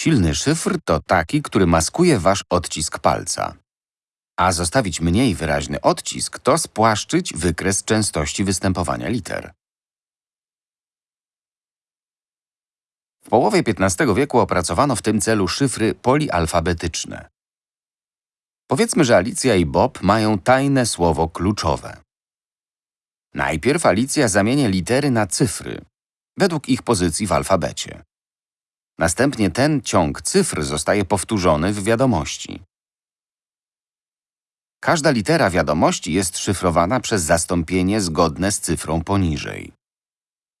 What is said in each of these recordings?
Silny szyfr to taki, który maskuje wasz odcisk palca. A zostawić mniej wyraźny odcisk to spłaszczyć wykres częstości występowania liter. W połowie XV wieku opracowano w tym celu szyfry polialfabetyczne. Powiedzmy, że Alicja i Bob mają tajne słowo kluczowe. Najpierw Alicja zamienia litery na cyfry, według ich pozycji w alfabecie. Następnie ten ciąg cyfr zostaje powtórzony w wiadomości. Każda litera wiadomości jest szyfrowana przez zastąpienie zgodne z cyfrą poniżej.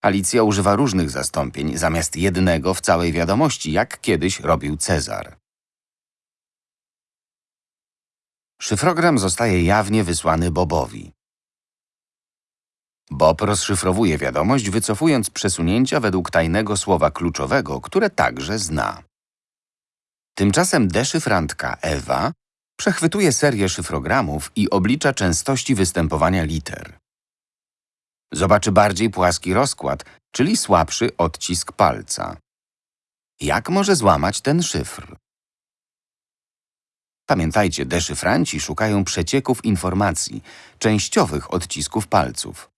Alicja używa różnych zastąpień zamiast jednego w całej wiadomości, jak kiedyś robił Cezar. Szyfrogram zostaje jawnie wysłany Bobowi. Bob rozszyfrowuje wiadomość, wycofując przesunięcia według tajnego słowa kluczowego, które także zna. Tymczasem deszyfrantka Ewa przechwytuje serię szyfrogramów i oblicza częstości występowania liter. Zobaczy bardziej płaski rozkład, czyli słabszy odcisk palca. Jak może złamać ten szyfr? Pamiętajcie, deszyfranci szukają przecieków informacji, częściowych odcisków palców.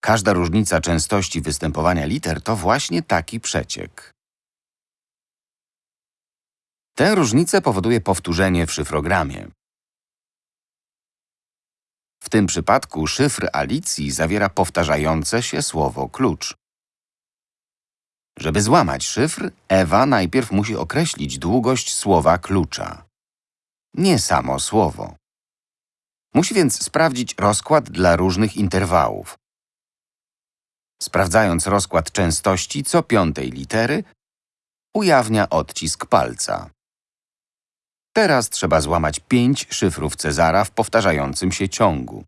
Każda różnica częstości występowania liter to właśnie taki przeciek. Tę różnicę powoduje powtórzenie w szyfrogramie. W tym przypadku szyfr Alicji zawiera powtarzające się słowo klucz. Żeby złamać szyfr, Ewa najpierw musi określić długość słowa klucza. Nie samo słowo. Musi więc sprawdzić rozkład dla różnych interwałów. Sprawdzając rozkład częstości co piątej litery, ujawnia odcisk palca. Teraz trzeba złamać pięć szyfrów Cezara w powtarzającym się ciągu.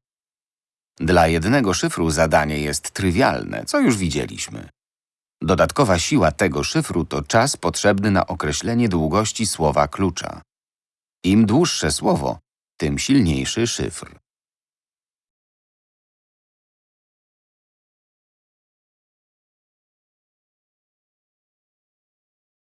Dla jednego szyfru zadanie jest trywialne, co już widzieliśmy. Dodatkowa siła tego szyfru to czas potrzebny na określenie długości słowa klucza. Im dłuższe słowo, tym silniejszy szyfr.